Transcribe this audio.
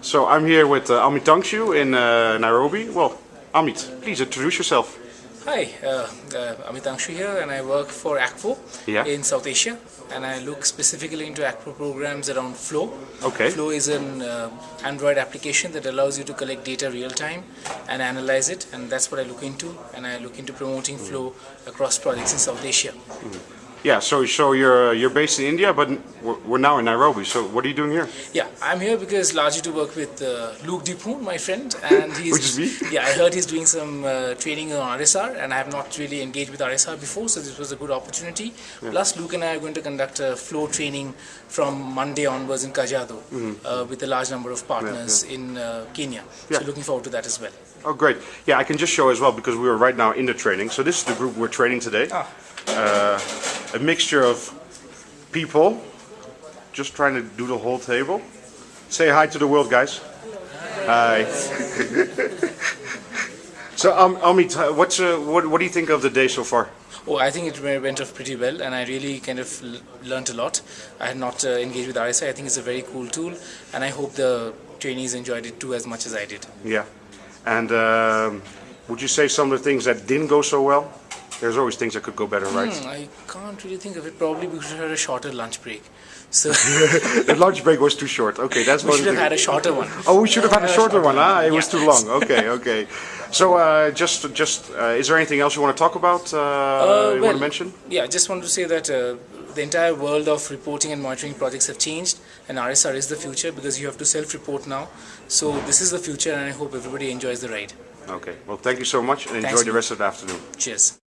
So I'm here with uh, Amit Tangshu in uh, Nairobi. Well, Amit, please introduce yourself. Hi, uh, uh, Amit Angshu here and I work for Akvo Yeah. in South Asia and I look specifically into Akvo programs around Flow. Okay. Flow is an uh, Android application that allows you to collect data real time and analyze it and that's what I look into and I look into promoting Flow across projects in South Asia. Yeah, so so you're uh, you're based in India, but we're, we're now in Nairobi. So what are you doing here? Yeah, I'm here because largely to work with uh, Luke Dipoon, my friend, and he's Which is me? yeah. I heard he's doing some uh, training on RSR, and I have not really engaged with RSR before, so this was a good opportunity. Plus, Luke and I are going to conduct a flow training from Monday onwards in Kajiado uh, with a large number of partners in uh, Kenya. Yeah. So looking forward to that as well. Oh, great. Yeah, I can just show as well because we are right now in the training. So this is the group we're training today. Ah. A mixture of people, just trying to do the whole table. Say hi to the world, guys. Hi. so, um, Amit, what's uh, what, what do you think of the day so far? Oh, I think it went went off pretty well, and I really kind of learned a lot. I had not uh, engaged with RSR. I think it's a very cool tool, and I hope the trainees enjoyed it too as much as I did. Yeah. And um, would you say some of the things that didn't go so well? There's always things that could go better, right? Hmm, I can't really think of it. Probably because we had a shorter lunch break. So the lunch break was too short. Okay, that's we should have had a shorter one. Oh, we should have had a shorter one. Ah, it was too long. Okay, okay. So, uh, just, just, uh, is there anything else you want to talk about? Uh, you want to mention? Yeah, I just wanted to say that uh, the entire world of reporting and monitoring projects have changed, and RSR is the future because you have to self-report now. So this is the future, and I hope everybody enjoys the ride. Okay. Well, thank you so much, and enjoy the rest of the afternoon. Cheers.